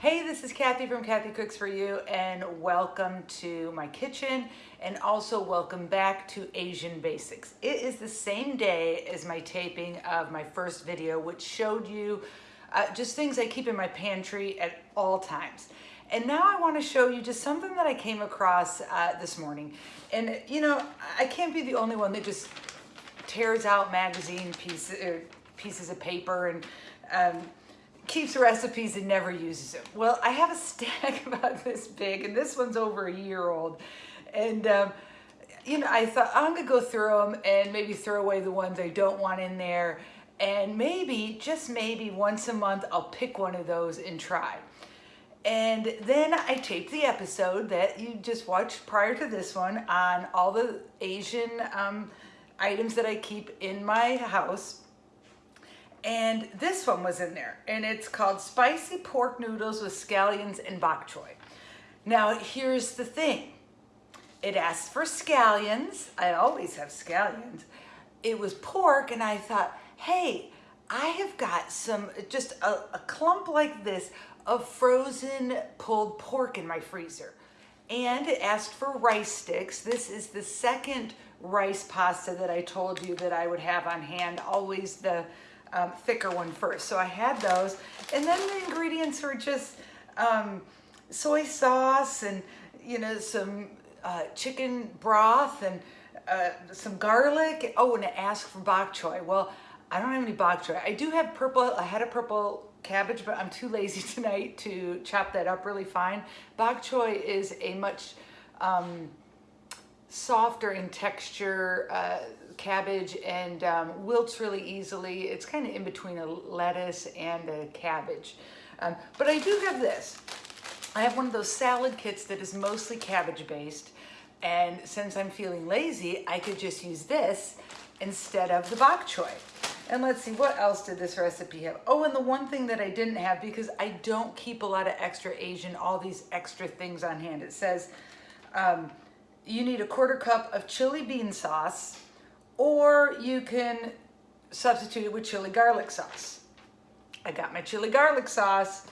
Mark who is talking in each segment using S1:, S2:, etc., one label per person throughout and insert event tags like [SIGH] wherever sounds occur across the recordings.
S1: Hey, this is Kathy from Kathy Cooks For You and welcome to my kitchen and also welcome back to Asian Basics. It is the same day as my taping of my first video which showed you uh, just things I keep in my pantry at all times. And now I want to show you just something that I came across uh, this morning. And you know, I can't be the only one that just tears out magazine pieces, er, pieces of paper and um, keeps recipes and never uses them. Well, I have a stack [LAUGHS] about this big, and this one's over a year old. And, um, you know, I thought I'm gonna go through them and maybe throw away the ones I don't want in there. And maybe, just maybe once a month, I'll pick one of those and try. And then I taped the episode that you just watched prior to this one on all the Asian um, items that I keep in my house and this one was in there and it's called spicy pork noodles with scallions and bok choy. Now here's the thing. It asked for scallions. I always have scallions. It was pork and I thought, hey, I have got some, just a, a clump like this of frozen pulled pork in my freezer. And it asked for rice sticks. This is the second rice pasta that I told you that I would have on hand, always the um, thicker one first. So I had those. And then the ingredients were just um, soy sauce and, you know, some uh, chicken broth and uh, some garlic. Oh, and it asked for bok choy. Well, I don't have any bok choy. I do have purple, I had a purple cabbage, but I'm too lazy [LAUGHS] tonight to chop that up really fine. Bok choy is a much um, softer in texture, uh, cabbage and um, wilts really easily. It's kind of in between a lettuce and a cabbage. Um, but I do have this. I have one of those salad kits that is mostly cabbage based. And since I'm feeling lazy, I could just use this instead of the bok choy. And let's see, what else did this recipe have? Oh, and the one thing that I didn't have because I don't keep a lot of extra Asian, all these extra things on hand. It says um, you need a quarter cup of chili bean sauce, or you can substitute it with chili garlic sauce. I got my chili garlic sauce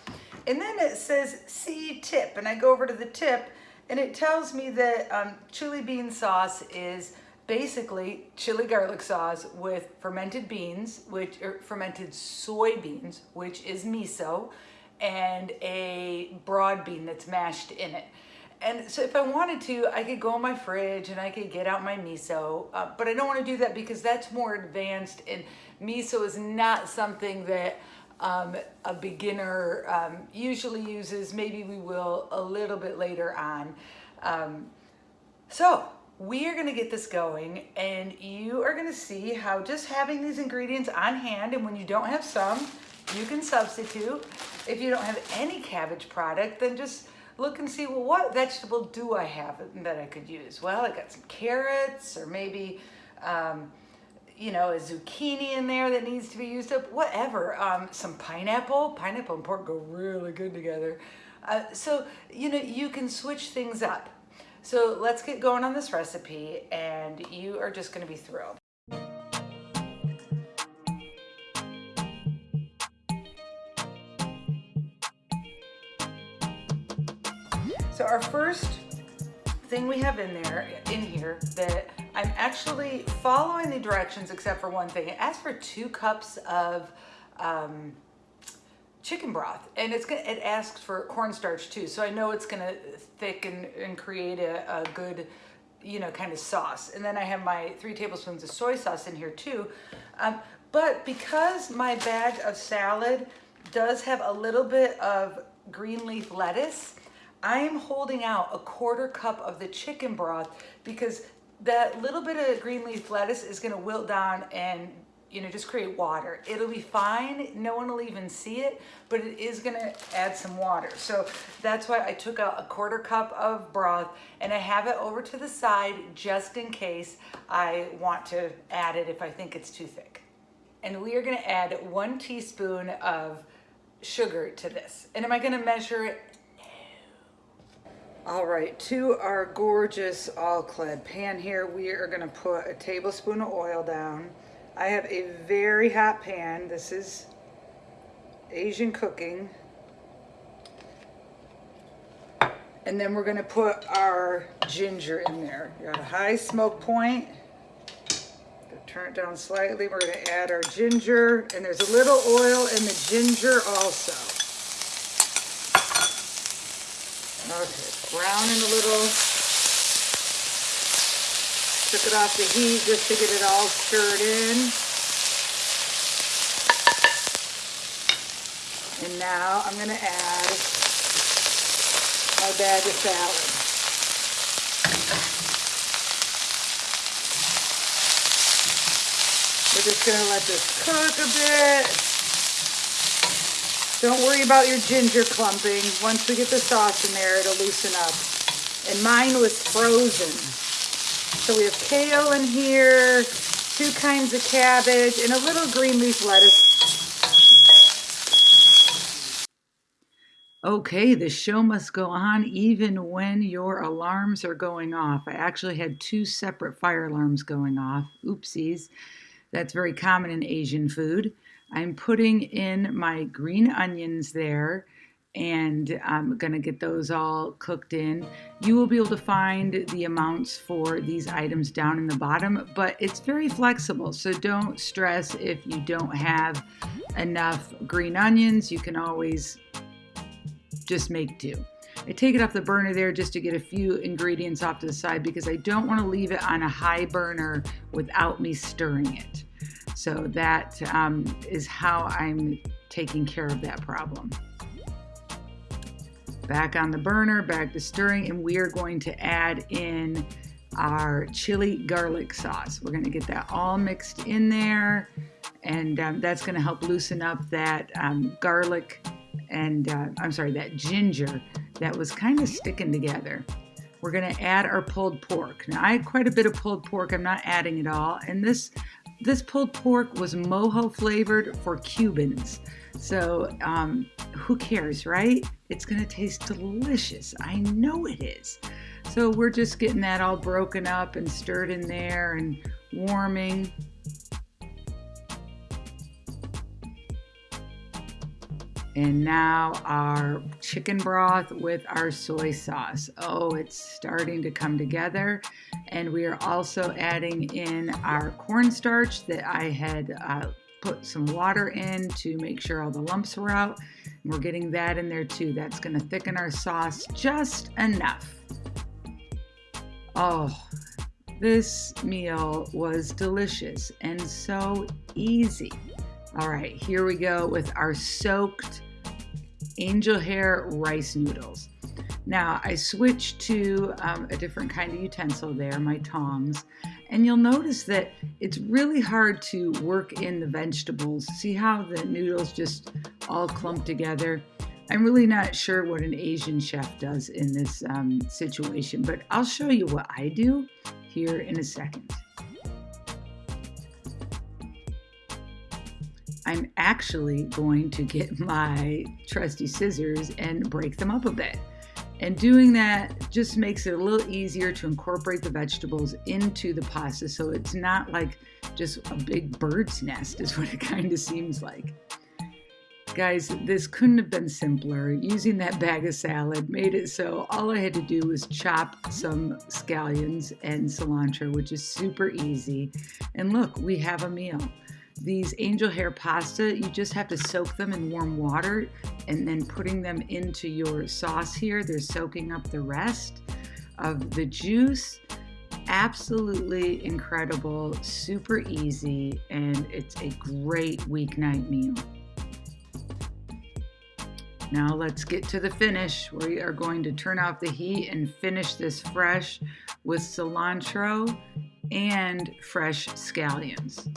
S1: and then it says see tip and I go over to the tip and it tells me that um, chili bean sauce is basically chili garlic sauce with fermented beans, which are fermented soybeans, which is miso, and a broad bean that's mashed in it. And so if I wanted to, I could go in my fridge and I could get out my miso, uh, but I don't want to do that because that's more advanced and miso is not something that um, a beginner um, usually uses. Maybe we will a little bit later on. Um, so we are going to get this going and you are going to see how just having these ingredients on hand and when you don't have some, you can substitute. If you don't have any cabbage product, then just look and see, well, what vegetable do I have that I could use? Well, I got some carrots or maybe, um, you know, a zucchini in there that needs to be used up, whatever. Um, some pineapple, pineapple and pork go really good together. Uh, so, you know, you can switch things up. So let's get going on this recipe and you are just gonna be thrilled. So our first thing we have in there, in here, that I'm actually following the directions except for one thing. It asks for two cups of um, chicken broth and it's gonna, it asks for cornstarch too. So I know it's gonna thicken and create a, a good, you know, kind of sauce. And then I have my three tablespoons of soy sauce in here too. Um, but because my bag of salad does have a little bit of green leaf lettuce, I am holding out a quarter cup of the chicken broth because that little bit of green leaf lettuce is gonna wilt down and you know, just create water. It'll be fine. No one will even see it, but it is gonna add some water. So that's why I took out a quarter cup of broth and I have it over to the side just in case I want to add it if I think it's too thick. And we are gonna add one teaspoon of sugar to this. And am I gonna measure it? All right, to our gorgeous all-clad pan here, we are gonna put a tablespoon of oil down. I have a very hot pan. This is Asian cooking. And then we're gonna put our ginger in there. You got a high smoke point. Turn it down slightly. We're gonna add our ginger and there's a little oil in the ginger also. Okay, browning a little. Took it off the heat just to get it all stirred in. And now I'm gonna add my bag of salad. We're just gonna let this cook a bit. Don't worry about your ginger clumping. Once we get the sauce in there, it'll loosen up. And mine was frozen. So we have kale in here, two kinds of cabbage, and a little green leaf lettuce Okay, the show must go on even when your alarms are going off. I actually had two separate fire alarms going off. Oopsies. That's very common in Asian food. I'm putting in my green onions there and I'm going to get those all cooked in. You will be able to find the amounts for these items down in the bottom, but it's very flexible. So don't stress if you don't have enough green onions. You can always just make do. I take it off the burner there just to get a few ingredients off to the side because I don't want to leave it on a high burner without me stirring it. So that um, is how I'm taking care of that problem. Back on the burner, back to stirring, and we are going to add in our chili garlic sauce. We're going to get that all mixed in there, and um, that's going to help loosen up that um, garlic and uh, I'm sorry, that ginger that was kind of sticking together. We're going to add our pulled pork. Now, I had quite a bit of pulled pork. I'm not adding it all. And this this pulled pork was mojo flavored for Cubans. So um, who cares, right? It's going to taste delicious. I know it is. So we're just getting that all broken up and stirred in there and warming. And now our chicken broth with our soy sauce. Oh, it's starting to come together. And we are also adding in our cornstarch that I had uh, put some water in to make sure all the lumps were out. And we're getting that in there too. That's gonna thicken our sauce just enough. Oh, this meal was delicious and so easy. All right, here we go with our soaked angel hair rice noodles. Now I switched to um, a different kind of utensil there, my tongs, and you'll notice that it's really hard to work in the vegetables. See how the noodles just all clump together? I'm really not sure what an Asian chef does in this um, situation, but I'll show you what I do here in a second. I'm actually going to get [LAUGHS] my trusty scissors and break them up a bit. And doing that just makes it a little easier to incorporate the vegetables into the pasta so it's not like just a big bird's nest, is [LAUGHS] what it kind of seems like. Guys, this couldn't have been simpler. Using that bag of salad made it so all I had to do was chop some scallions and cilantro, which is super easy. And look, we have a meal. These angel hair pasta, you just have to soak them in warm water and then putting them into your sauce here. They're soaking up the rest of the juice. Absolutely incredible, super easy, and it's a great weeknight meal. Now let's get to the finish. We are going to turn off the heat and finish this fresh with cilantro and fresh scallions.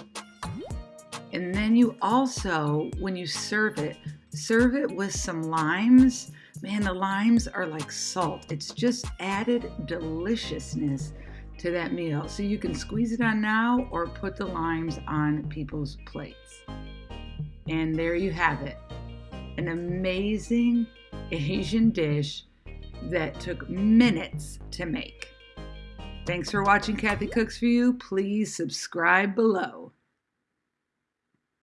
S1: And then you also, when you serve it, serve it with some limes. Man, the limes are like salt. It's just added deliciousness to that meal. So you can squeeze it on now or put the limes on people's plates. And there you have it. An amazing Asian dish that took minutes to make. Thanks for watching Kathy Cooks For You. Please subscribe below.